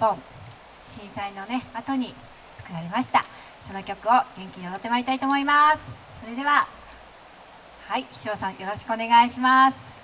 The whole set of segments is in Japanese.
本震災のね後に作られました。その曲を元気に踊ってまいりたいと思います。それでははい秘書さんよろしくお願いします。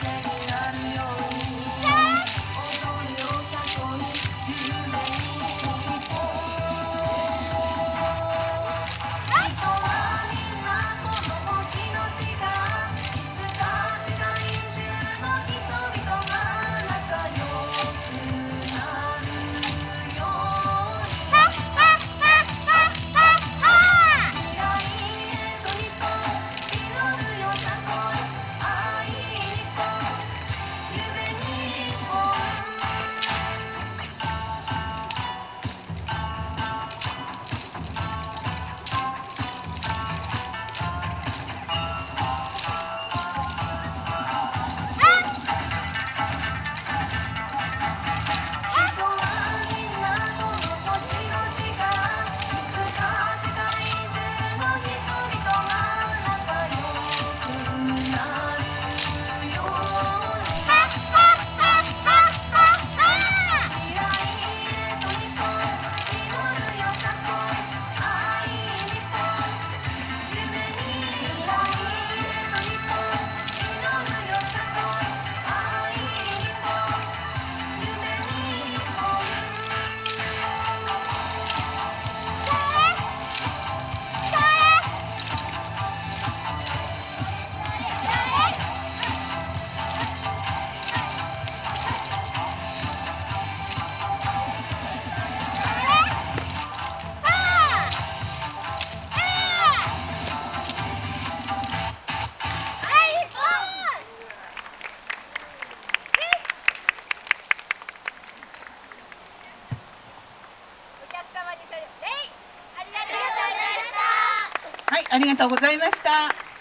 Thank you. ありがとうございました。